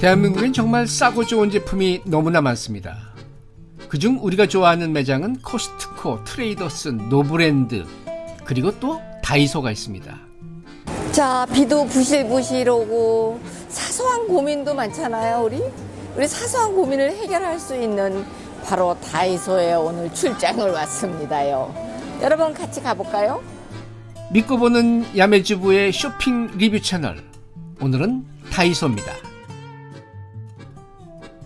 대한민국엔 정말 싸고 좋은 제품이 너무나 많습니다. 그중 우리가 좋아하는 매장은 코스트코, 트레이더스, 노브랜드, 그리고 또 다이소가 있습니다. 자, 비도 부실부실 오고 사소한 고민도 많잖아요, 우리. 우리 사소한 고민을 해결할 수 있는 바로 다이소에 오늘 출장을 왔습니다요. 여러분 같이 가볼까요? 믿고 보는 야매주부의 쇼핑 리뷰 채널. 오늘은 다이소입니다.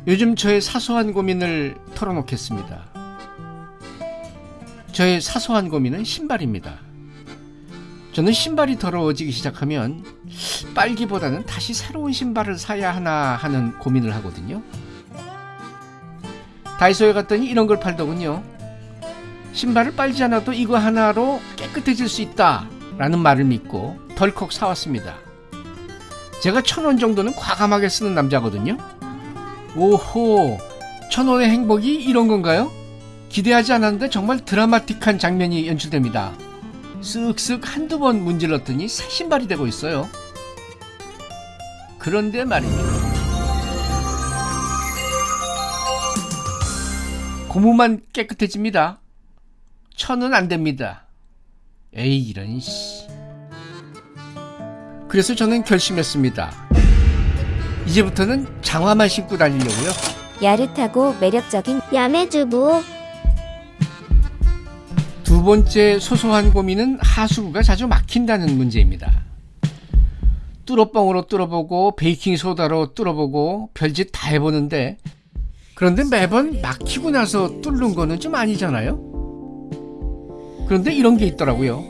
요즘 저의 사소한 고민을 털어놓겠습니다. 저의 사소한 고민은 신발입니다. 저는 신발이 더러워지기 시작하면 빨기보다는 다시 새로운 신발을 사야 하나 하는 고민을 하거든요. 다이소에 갔더니 이런 걸 팔더군요. 신발을 빨지 않아도 이거 하나로 깨끗해질 수 있다 라는 말을 믿고 덜컥 사왔습니다. 제가 천 원 정도는 과감하게 쓰는 남자거든요. 오호, 천 원의 행복이 이런 건가요? 기대하지 않았는데 정말 드라마틱한 장면이 연출됩니다. 쓱쓱 한두 번 문질렀더니 새 신발이 되고 있어요. 그런데 말입니다. 고무만 깨끗해집니다. 천은 안 됩니다. 에이 이런 씨. 그래서 저는 결심했습니다. 이제부터는 장화만 신고 다니려고요. 야릇하고 매력적인 야매주부 두 번째 소소한 고민은 하수구가 자주 막힌다는 문제입니다. 뚫어뻥으로 뚫어보고 베이킹 소다로 뚫어보고 별짓 다 해보는데 그런데 매번 막히고 나서 뚫는 거는 좀 아니잖아요. 그런데 이런 게 있더라고요.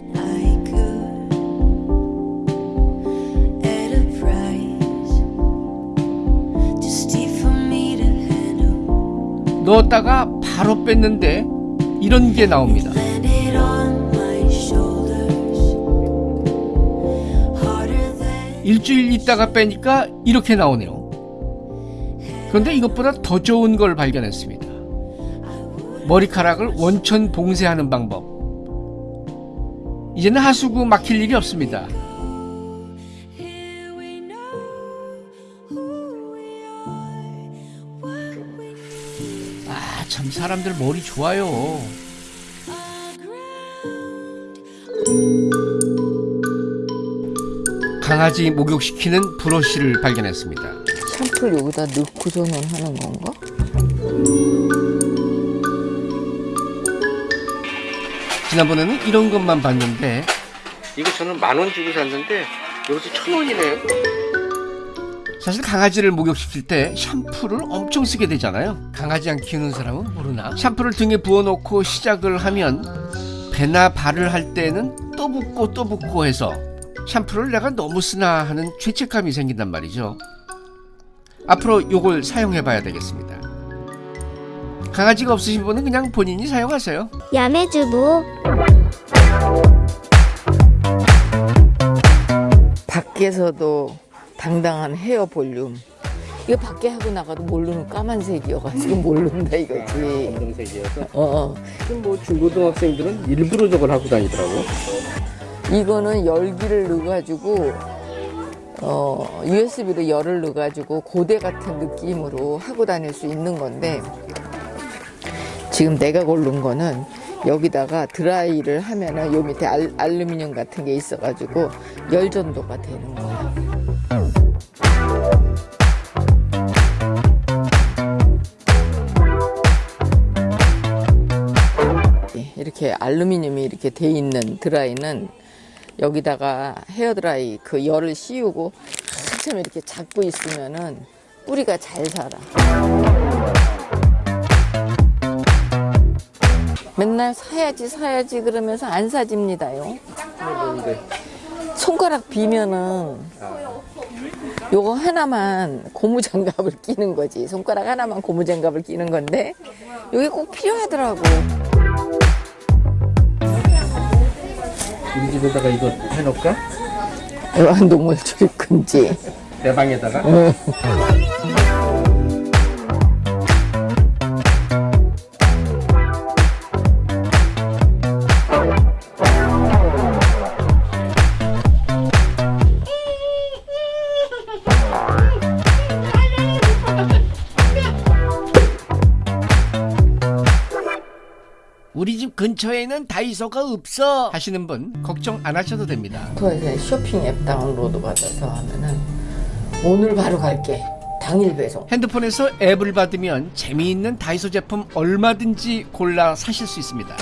넣었다가 바로 뺐는데 이런 게 나옵니다. 일주일 있다가 빼니까 이렇게 나오네요. 그런데 이것보다 더 좋은 걸 발견했습니다. 머리카락을 원천 봉쇄하는 방법. 이제는 하수구 막힐 일이 없습니다. 사람들 머리 좋아요. 강아지 목욕시키는 브러쉬를 발견했습니다. 샴푸를 여기다 넣고서는 하는 건가? 지난번에는 이런 것만 봤는데 이거 저는 만 원 주고 샀는데 여기서 천 원이네요. 사실 강아지를 목욕시킬 때 샴푸를 엄청 쓰게 되잖아요. 강아지 안 키우는 사람은 모르나? 샴푸를 등에 부어놓고 시작을 하면 배나 발을 할 때는 또 붓고 또 붓고 해서 샴푸를 내가 너무 쓰나 하는 죄책감이 생긴단 말이죠. 앞으로 요걸 사용해 봐야 되겠습니다. 강아지가 없으신 분은 그냥 본인이 사용하세요. 야매주부 밖에서도 당당한 헤어 볼륨. 이거 밖에 하고 나가도 모르는 까만색이어가지고 모른다 이거지. 검정색이어서 어, 어. 뭐 중고등학생들은 일부러 저걸 하고 다니더라고. 이거는 열기를 넣어가지고 어, USB로 열을 넣어가지고 고대 같은 느낌으로 하고 다닐 수 있는 건데 지금 내가 고른 거는 여기다가 드라이를 하면은 요 밑에 알, 알루미늄 같은 게 있어가지고 열 전도가 되는 거야. 이렇게 알루미늄이 이렇게 돼 있는 드라이는 여기다가 헤어드라이 그 열을 씌우고 한참 이렇게 잡고 있으면은 뿌리가 잘 살아. 맨날 사야지 사야지 그러면서 안 사집니다요. 손가락 비면은 요거 하나만 고무장갑을 끼는 거지. 손가락 하나만 고무장갑을 끼는 건데 이게 꼭 필요하더라고. 우리 집에다가 이거 해놓을까? 애완동물 출입 금지. 내 방에다가? 근처에는 다이소가 없어 하시는 분 걱정 안 하셔도 됩니다. 스토어에서 쇼핑 앱 다운로드 받아서 하면은 오늘 바로 갈게. 당일 배송. 핸드폰에서 앱을 받으면 재미있는 다이소 제품 얼마든지 골라 사실 수 있습니다.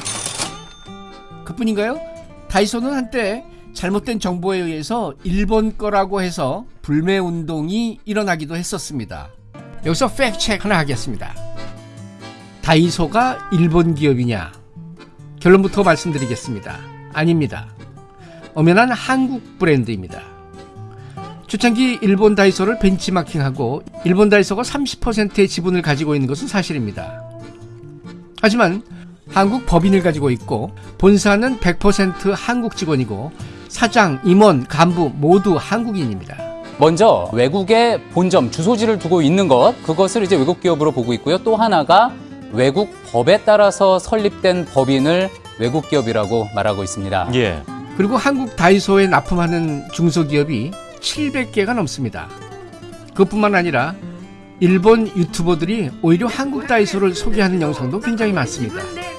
그뿐인가요? 다이소는 한때 잘못된 정보에 의해서 일본 거라고 해서 불매 운동이 일어나기도 했었습니다. 여기서 팩트 체크 하나 하겠습니다. 다이소가 일본 기업이냐? 결론부터 말씀드리겠습니다. 아닙니다. 엄연한 한국 브랜드입니다. 초창기 일본 다이소를 벤치마킹하고 일본 다이소가 30%의 지분을 가지고 있는 것은 사실입니다. 하지만 한국 법인을 가지고 있고 본사는 100% 한국 직원이고 사장, 임원, 간부 모두 한국인입니다. 먼저 외국에 본점 주소지를 두고 있는 것 그것을 이제 외국 기업으로 보고 있고요. 또 하나가 외국 법에 따라서 설립된 법인을 외국 기업이라고 말하고 있습니다. 예. 그리고 한국 다이소에 납품하는 중소기업이 700개가 넘습니다. 그뿐만 아니라 일본 유튜버들이 오히려 한국 다이소를 소개하는 영상도 굉장히 많습니다. 네, 네, 네.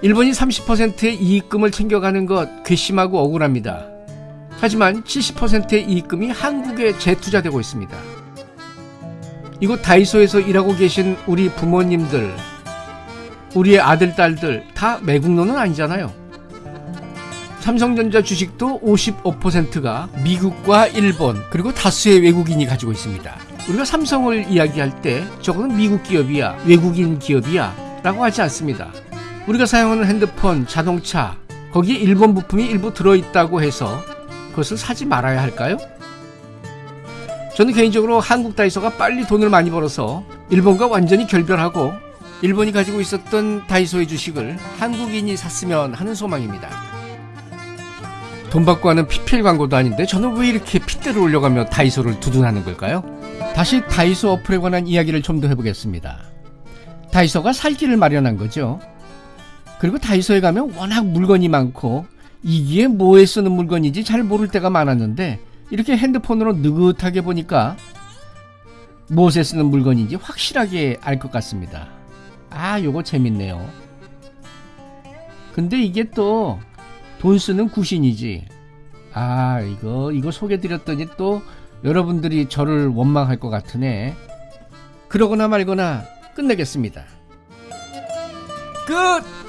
일본이 30%의 이익금을 챙겨가는 것 괘씸하고 억울합니다. 하지만 70%의 이익금이 한국에 재투자되고 있습니다. 이곳 다이소에서 일하고 계신 우리 부모님들, 우리의 아들, 딸들 다 매국노는 아니잖아요. 삼성전자 주식도 55%가 미국과 일본 그리고 다수의 외국인이 가지고 있습니다. 우리가 삼성을 이야기할 때 저거는 미국 기업이야, 외국인 기업이야 라고 하지 않습니다. 우리가 사용하는 핸드폰, 자동차 거기에 일본 부품이 일부 들어있다고 해서 그것을 사지 말아야 할까요? 저는 개인적으로 한국 다이소가 빨리 돈을 많이 벌어서 일본과 완전히 결별하고 일본이 가지고 있었던 다이소의 주식을 한국인이 샀으면 하는 소망입니다. 돈 받고 하는 PPL 광고도 아닌데 저는 왜 이렇게 핏대를 올려가며 다이소를 두둔하는 걸까요? 다시 다이소 어플에 관한 이야기를 좀 더 해보겠습니다. 다이소가 살 길을 마련한 거죠. 그리고 다이소에 가면 워낙 물건이 많고 이게 뭐에 쓰는 물건인지 잘 모를 때가 많았는데 이렇게 핸드폰으로 느긋하게 보니까 무엇에 쓰는 물건인지 확실하게 알 것 같습니다. 아, 요거 재밌네요. 근데 이게 또 돈 쓰는 구신이지. 아, 이거, 이거 소개드렸더니 또 여러분들이 저를 원망할 것 같으네. 그러거나 말거나 끝내겠습니다. 끝!